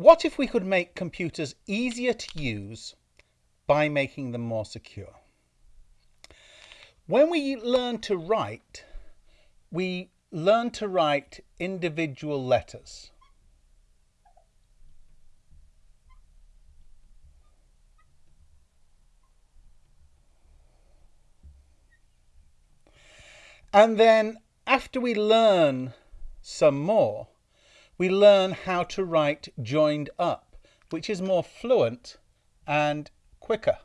What if we could make computers easier to use by making them more secure? When we learn to write, we learn to write individual letters. And then after we learn some more, we learn how to write joined up, which is more fluent and quicker.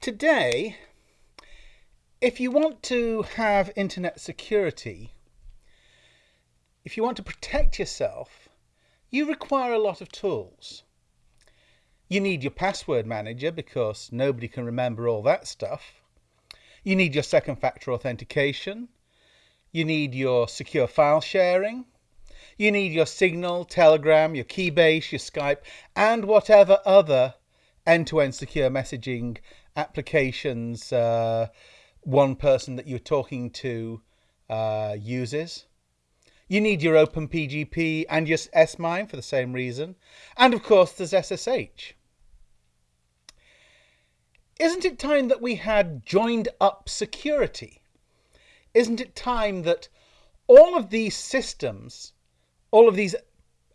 Today, if you want to have internet security, if you want to protect yourself, you require a lot of tools. You need your password manager because nobody can remember all that stuff. You need your second factor authentication. You need your secure file sharing. You need your Signal, Telegram, your Keybase, your Skype, and whatever other end-to-end secure messaging applications uh, one person that you're talking to uh, uses. You need your OpenPGP and your SMIME for the same reason. And of course, there's SSH. Isn't it time that we had joined up security? Isn't it time that all of these systems, all of these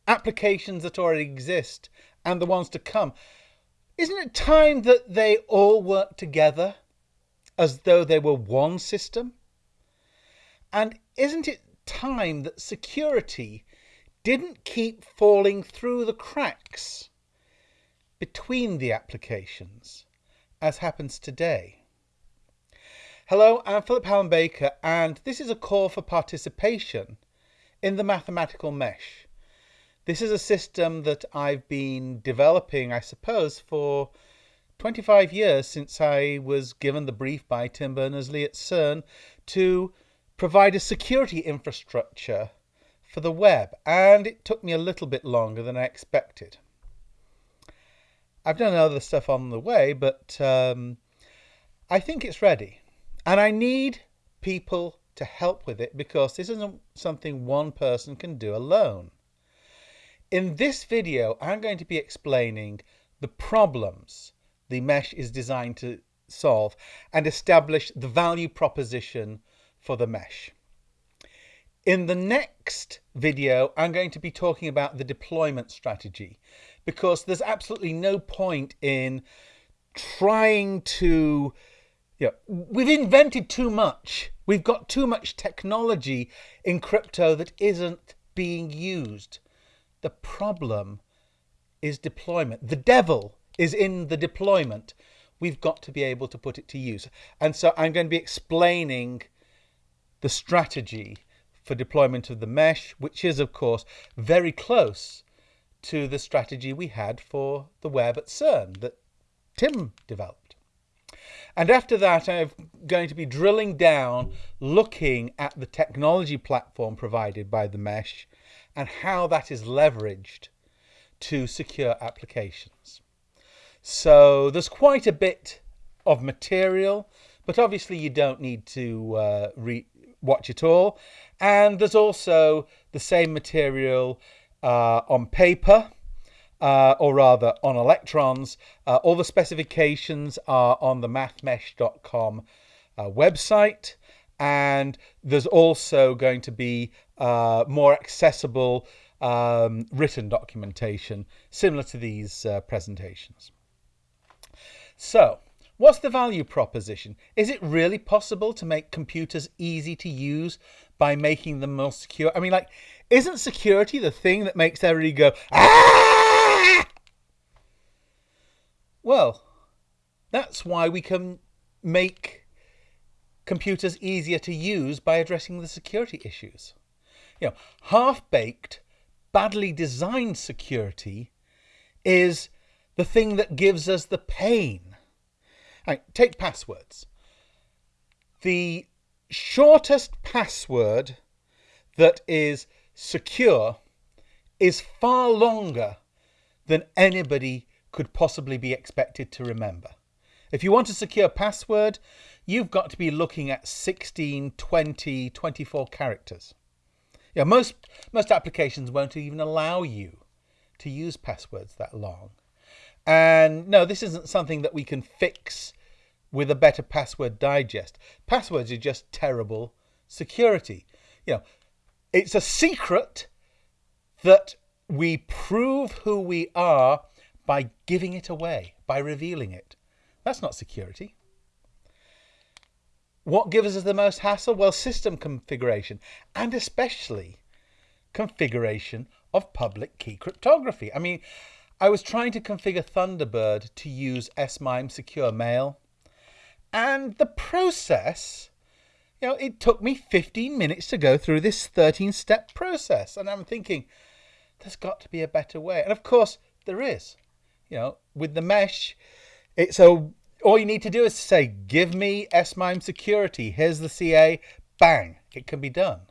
applications that already exist and the ones to come, isn't it time that they all work together as though they were one system? And isn't it time that security didn't keep falling through the cracks between the applications as happens today. Hello, I'm Phillip Hallam Baker and this is a call for participation in the mathematical mesh. This is a system that I've been developing, I suppose, for 25 years since I was given the brief by Tim Berners-Lee at CERN to provide a security infrastructure for the web and it took me a little bit longer than I expected. I've done other stuff on the way, but um, I think it's ready. And I need people to help with it because this isn't something one person can do alone. In this video, I'm going to be explaining the problems the mesh is designed to solve and establish the value proposition for the mesh. In the next video, I'm going to be talking about the deployment strategy because there's absolutely no point in trying to, know, we've invented too much. We've got too much technology in crypto that isn't being used. The problem is deployment. The devil is in the deployment. We've got to be able to put it to use. And so I'm going to be explaining the strategy for deployment of the mesh, which is, of course, very close to the strategy we had for the web at CERN that Tim developed. And after that, I'm going to be drilling down, looking at the technology platform provided by the mesh and how that is leveraged to secure applications. So there's quite a bit of material, but obviously you don't need to uh, watch it all. And there's also the same material uh, on paper, uh, or rather on electrons. Uh, all the specifications are on the mathmesh.com uh, website. And there's also going to be uh, more accessible um, written documentation similar to these uh, presentations. So, what's the value proposition? Is it really possible to make computers easy to use by making them more secure? I mean, like, isn't security the thing that makes everybody go, ah? Well, that's why we can make computers easier to use by addressing the security issues. You know, half-baked, badly designed security is the thing that gives us the pain. Right, take passwords. The shortest password that is secure is far longer than anybody could possibly be expected to remember. If you want a secure password, you've got to be looking at 16, 20, 24 characters. Yeah, most most applications won't even allow you to use passwords that long. And no, this isn't something that we can fix with a better password digest. Passwords are just terrible security. You know, it's a secret that we prove who we are by giving it away, by revealing it. That's not security. What gives us the most hassle? Well, system configuration, and especially configuration of public key cryptography. I mean, I was trying to configure Thunderbird to use SMIME secure mail, and the process, you know, it took me 15 minutes to go through this 13 step process. And I'm thinking, there's got to be a better way. And of course, there is. You know, with the mesh, it's a all you need to do is say, give me SMIME security. Here's the CA. Bang, it can be done.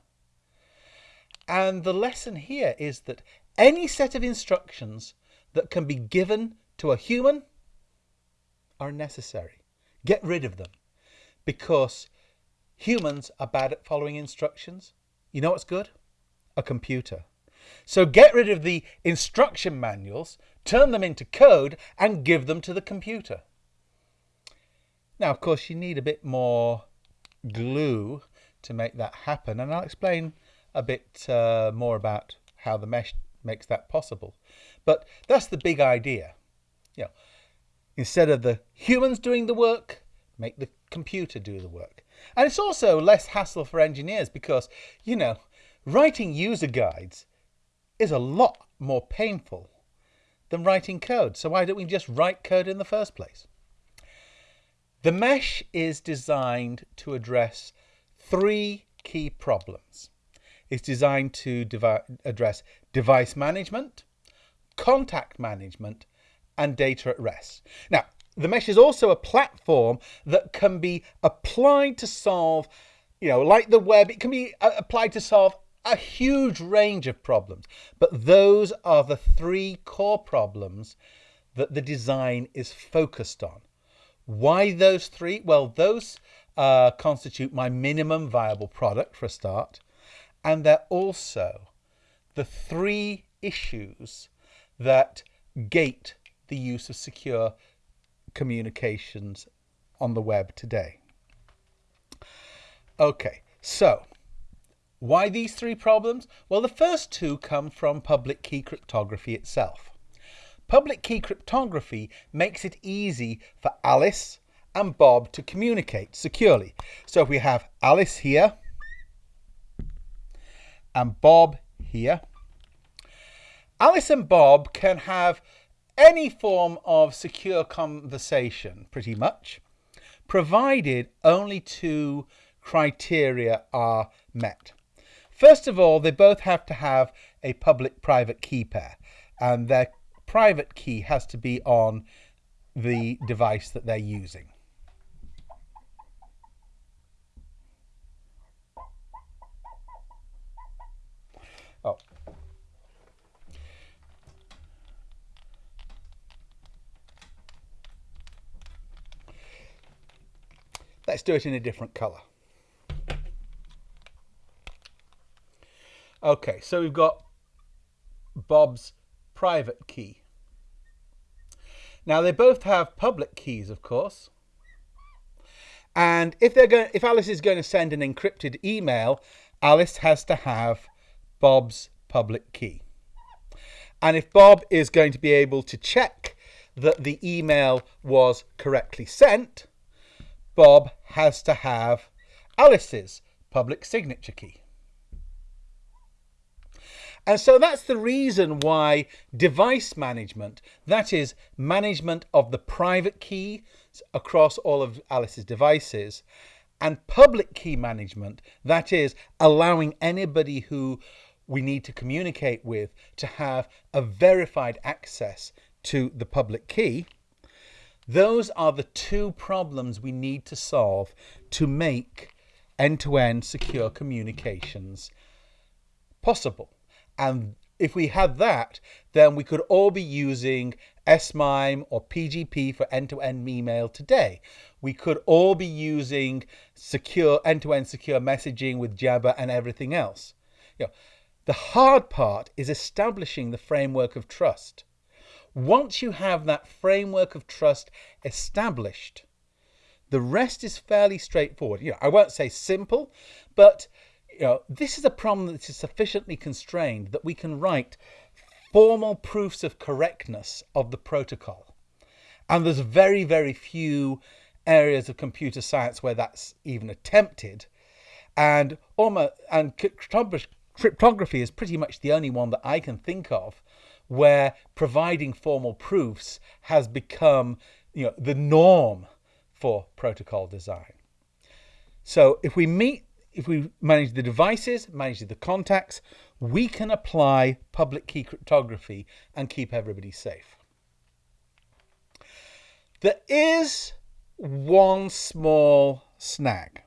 And the lesson here is that any set of instructions that can be given to a human are necessary. Get rid of them because humans are bad at following instructions. You know what's good? A computer. So get rid of the instruction manuals, turn them into code and give them to the computer. Now, of course, you need a bit more glue to make that happen, and I'll explain a bit uh, more about how the mesh makes that possible. But that's the big idea. You know, instead of the humans doing the work, make the computer do the work. And it's also less hassle for engineers because, you know, writing user guides is a lot more painful than writing code. So why don't we just write code in the first place? The mesh is designed to address three key problems. It's designed to devi address device management, contact management, and data at rest. Now, the mesh is also a platform that can be applied to solve, you know, like the web, it can be uh, applied to solve a huge range of problems. But those are the three core problems that the design is focused on. Why those three? Well, those uh, constitute my minimum viable product for a start. And they're also the three issues that gate the use of secure communications on the web today. Okay, so why these three problems? Well, the first two come from public key cryptography itself. Public key cryptography makes it easy for Alice and Bob to communicate securely. So if we have Alice here and Bob here, Alice and Bob can have any form of secure conversation, pretty much, provided only two criteria are met. First of all, they both have to have a public-private key pair, and their private key has to be on the device that they're using. Let's do it in a different color. Okay, so we've got Bob's private key. Now they both have public keys, of course. And if they're going, if Alice is going to send an encrypted email, Alice has to have Bob's public key. And if Bob is going to be able to check that the email was correctly sent, Bob has to have Alice's public signature key. And so that's the reason why device management, that is management of the private key across all of Alice's devices, and public key management, that is allowing anybody who we need to communicate with to have a verified access to the public key. Those are the two problems we need to solve to make end-to-end -end secure communications possible. And if we had that, then we could all be using SMIME or PGP for end-to-end email today. We could all be using secure end-to-end secure messaging with Jabber and everything else. You know, the hard part is establishing the framework of trust. Once you have that framework of trust established, the rest is fairly straightforward. You know, I won't say simple, but you know, this is a problem that is sufficiently constrained that we can write formal proofs of correctness of the protocol. And there's very, very few areas of computer science where that's even attempted. And almost and cryptography is pretty much the only one that I can think of where providing formal proofs has become you know the norm for protocol design. So if we meet if we manage the devices, manage the contacts, we can apply public key cryptography and keep everybody safe. There is one small snag,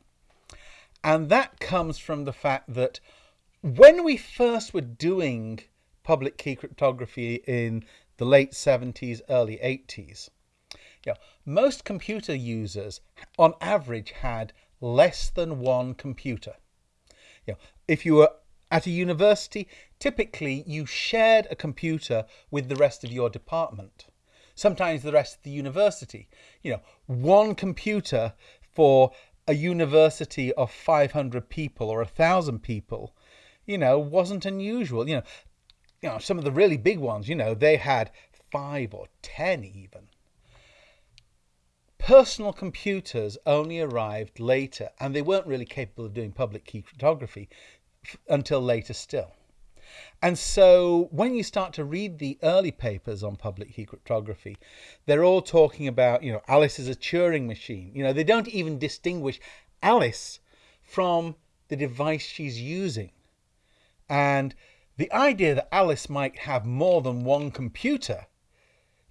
and that comes from the fact that when we first were doing public key cryptography in the late 70s, early 80s, you know, most computer users on average had less than one computer. Know, if you were at a university, typically you shared a computer with the rest of your department. Sometimes the rest of the university. You know, one computer for a university of 500 people or 1,000 people, you know, wasn't unusual. You know, you know, some of the really big ones, you know, they had five or 10 even. Personal computers only arrived later, and they weren't really capable of doing public key cryptography until later still. And so when you start to read the early papers on public key cryptography, they're all talking about, you know, Alice is a Turing machine. You know, they don't even distinguish Alice from the device she's using. And the idea that Alice might have more than one computer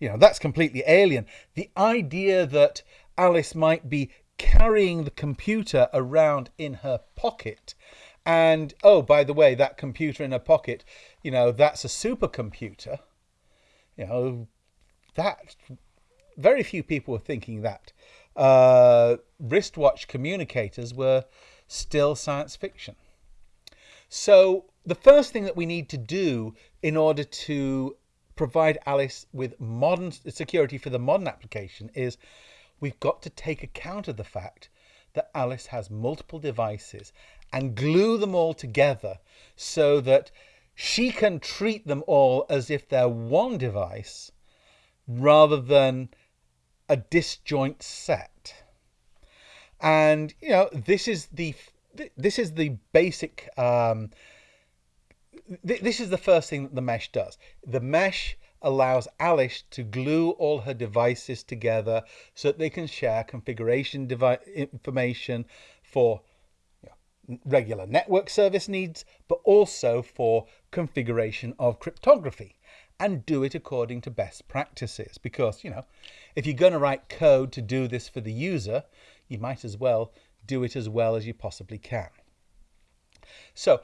you know, that's completely alien. The idea that Alice might be carrying the computer around in her pocket and oh by the way that computer in her pocket you know that's a supercomputer you know that very few people were thinking that uh, wristwatch communicators were still science fiction so the first thing that we need to do in order to provide Alice with modern security for the modern application is we've got to take account of the fact that Alice has multiple devices and glue them all together so that she can treat them all as if they're one device rather than a disjoint set. And you know, this is the this is the basic um, th this is the first thing that the mesh does. The mesh allows Alice to glue all her devices together so that they can share configuration information for you know, regular network service needs, but also for configuration of cryptography and do it according to best practices. Because, you know, if you're going to write code to do this for the user, you might as well do it as well as you possibly can. So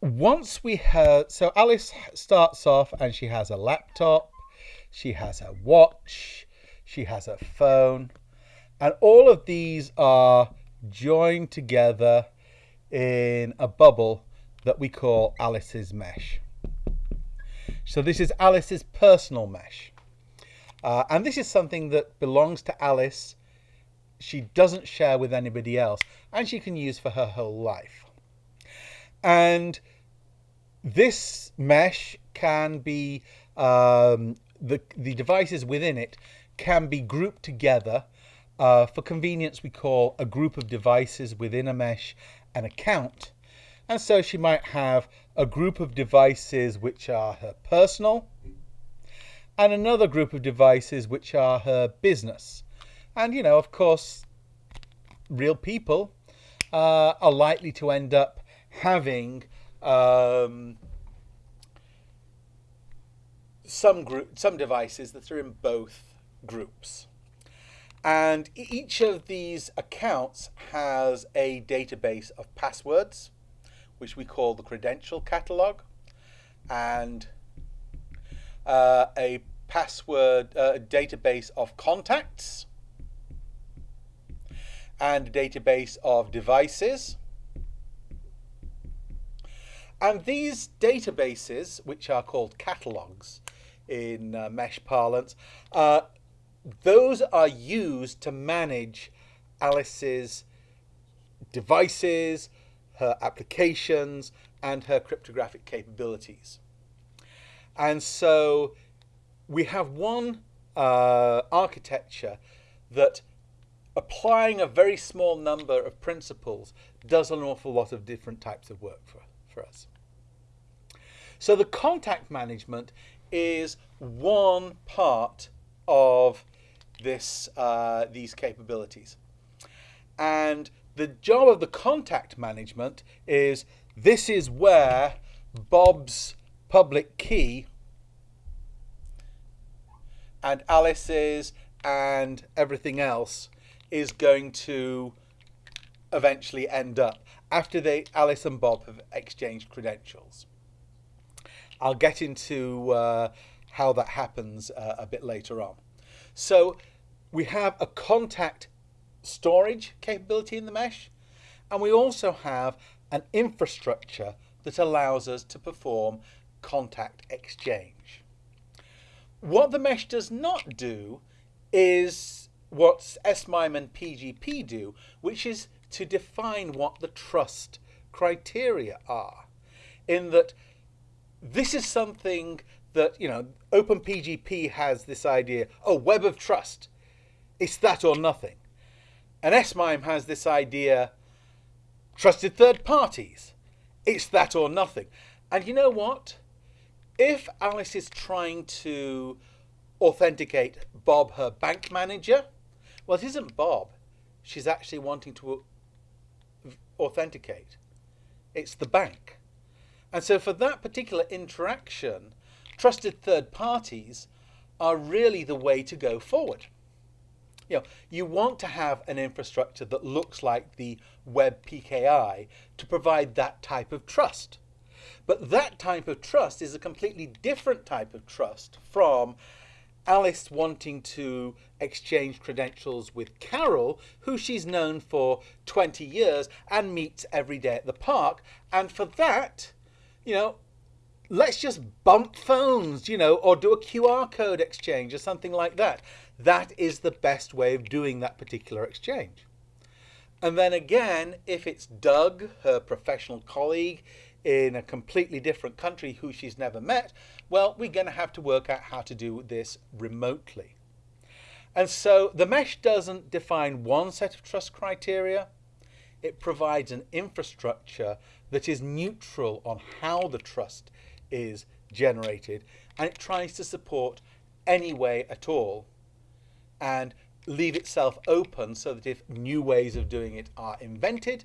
once we have, so Alice starts off and she has a laptop, she has a watch, she has a phone, and all of these are joined together in a bubble that we call Alice's mesh. So this is Alice's personal mesh. Uh, and this is something that belongs to Alice. She doesn't share with anybody else and she can use for her whole life. And this mesh can be, um, the, the devices within it can be grouped together. Uh, for convenience, we call a group of devices within a mesh an account. And so she might have a group of devices which are her personal and another group of devices which are her business. And, you know, of course, real people uh, are likely to end up having um, some group, some devices that are in both groups. And each of these accounts has a database of passwords, which we call the credential catalog, and uh, a password uh, database of contacts and database of devices. And these databases, which are called catalogs in uh, mesh parlance, uh, those are used to manage Alice's devices, her applications, and her cryptographic capabilities. And so we have one uh, architecture that applying a very small number of principles does an awful lot of different types of work for, for us. So the contact management is one part of this, uh, these capabilities. And the job of the contact management is this is where Bob's public key and Alice's and everything else is going to eventually end up after they Alice and Bob have exchanged credentials. I'll get into uh, how that happens uh, a bit later on. So we have a contact storage capability in the mesh, and we also have an infrastructure that allows us to perform contact exchange. What the mesh does not do is what SMIME and PGP do, which is to define what the trust criteria are. In that this is something that, you know, OpenPGP has this idea, oh, web of trust. It's that or nothing. And SMIME has this idea, trusted third parties. It's that or nothing. And you know what? If Alice is trying to authenticate Bob, her bank manager, well, it isn't Bob. She's actually wanting to authenticate. It's the bank. And so for that particular interaction, trusted third parties are really the way to go forward. You know, you want to have an infrastructure that looks like the web PKI to provide that type of trust. But that type of trust is a completely different type of trust from Alice wanting to exchange credentials with Carol, who she's known for 20 years and meets every day at the park. And for that, you know, let's just bump phones, you know, or do a QR code exchange or something like that. That is the best way of doing that particular exchange. And then again, if it's Doug, her professional colleague in a completely different country who she's never met, well, we're going to have to work out how to do this remotely. And so the mesh doesn't define one set of trust criteria. It provides an infrastructure that is neutral on how the trust is generated and it tries to support any way at all and leave itself open so that if new ways of doing it are invented,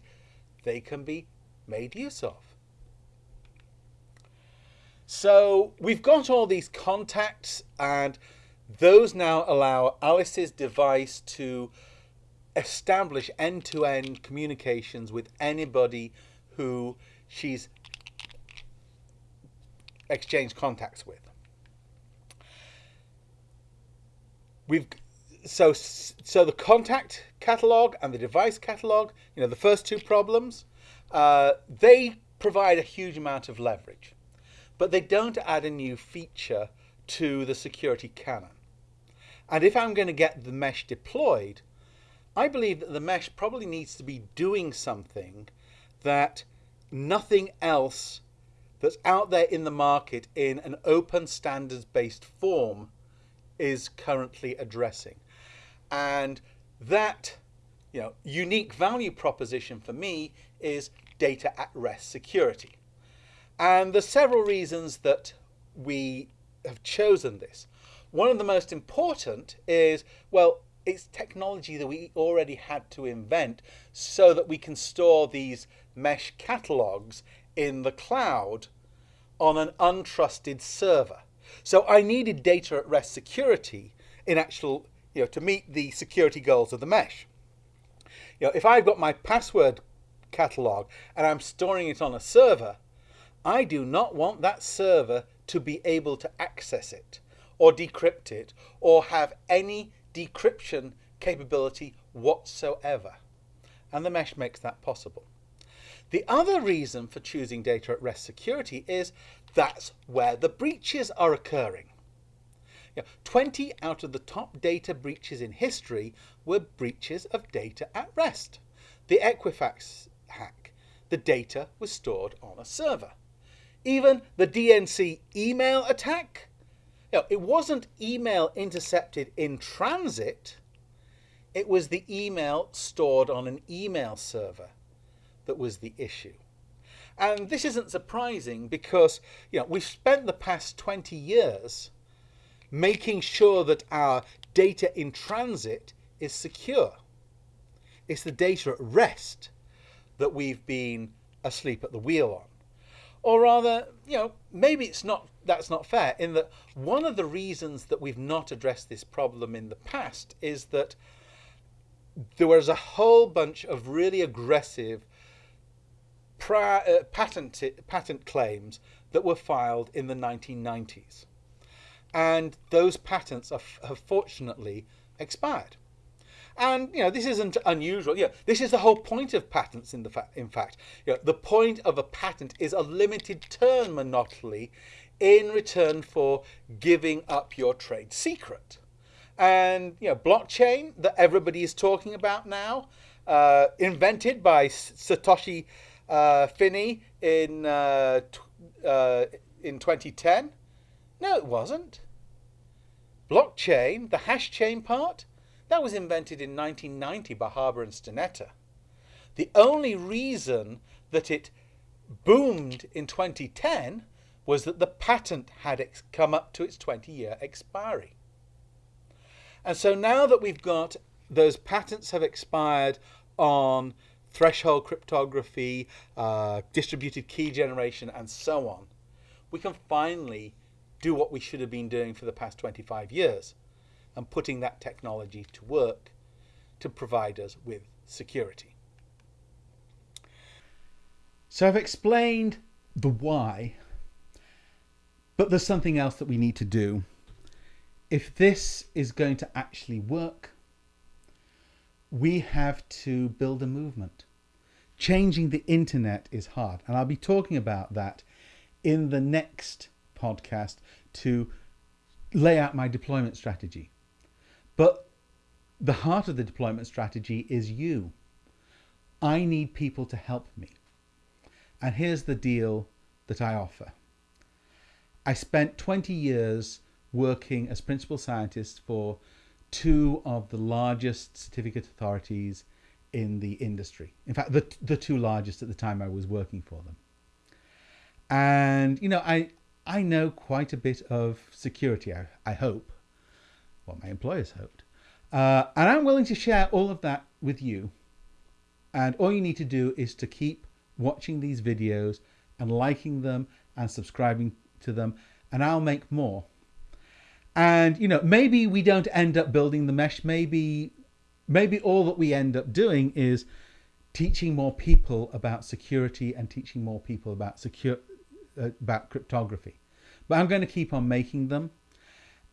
they can be made use of. So we've got all these contacts and those now allow Alice's device to establish end-to-end -end communications with anybody who she's exchanged contacts with. We've so so the contact catalog and the device catalog, you know, the first two problems, uh, they provide a huge amount of leverage, but they don't add a new feature to the security canon. And if I'm going to get the mesh deployed, I believe that the mesh probably needs to be doing something that nothing else that's out there in the market in an open standards based form is currently addressing. And that you know, unique value proposition for me is data at rest security. And there's several reasons that we have chosen this. One of the most important is, well, it's technology that we already had to invent so that we can store these mesh catalogs in the cloud on an untrusted server. So I needed data at rest security in actual, you know, to meet the security goals of the mesh. You know, if I've got my password catalog and I'm storing it on a server, I do not want that server to be able to access it or decrypt it or have any decryption capability whatsoever. And the mesh makes that possible. The other reason for choosing data at rest security is that's where the breaches are occurring. You know, 20 out of the top data breaches in history were breaches of data at rest. The Equifax hack, the data was stored on a server. Even the DNC email attack, you know, it wasn't email intercepted in transit, it was the email stored on an email server that was the issue. And this isn't surprising because you know, we've spent the past 20 years making sure that our data in transit is secure. It's the data at rest that we've been asleep at the wheel on. Or rather, you know, maybe it's not that's not fair in that one of the reasons that we've not addressed this problem in the past is that there was a whole bunch of really aggressive uh, patent, patent claims that were filed in the 1990s. And those patents have fortunately expired. And you know this isn't unusual. Yeah, this is the whole point of patents. In the in fact, you know, the point of a patent is a limited term monopoly in return for giving up your trade secret. And you know, blockchain that everybody is talking about now, uh, invented by Satoshi uh, Finney in uh, uh in 2010. No, it wasn't. Blockchain, the hash chain part, that was invented in 1990 by Haber and Stornetta. The only reason that it boomed in 2010 was that the patent had come up to its 20 year expiry. And so now that we've got those patents have expired on threshold cryptography, uh, distributed key generation, and so on, we can finally do what we should have been doing for the past 25 years and putting that technology to work to provide us with security. So I've explained the why, but there's something else that we need to do. If this is going to actually work, we have to build a movement. Changing the internet is hard, and I'll be talking about that in the next podcast to lay out my deployment strategy. But the heart of the deployment strategy is you. I need people to help me. And here's the deal that I offer. I spent 20 years working as principal scientist for two of the largest certificate authorities in the industry. In fact, the, the two largest at the time I was working for them. And, you know, I, I know quite a bit of security, I, I hope what my employers hoped. Uh, and I'm willing to share all of that with you. And all you need to do is to keep watching these videos and liking them and subscribing to them, and I'll make more. And you know, maybe we don't end up building the mesh. Maybe, maybe all that we end up doing is teaching more people about security and teaching more people about secure uh, about cryptography. But I'm going to keep on making them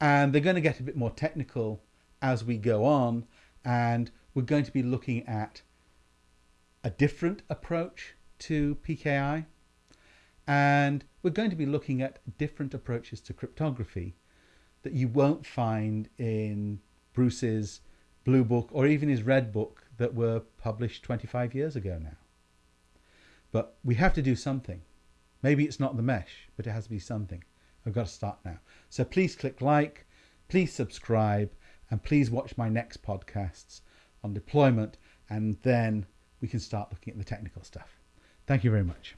and they're going to get a bit more technical as we go on and we're going to be looking at a different approach to PKI and we're going to be looking at different approaches to cryptography that you won't find in Bruce's blue book or even his red book that were published 25 years ago now. But we have to do something. Maybe it's not the mesh, but it has to be something. I've got to start now. So please click like, please subscribe, and please watch my next podcasts on deployment, and then we can start looking at the technical stuff. Thank you very much.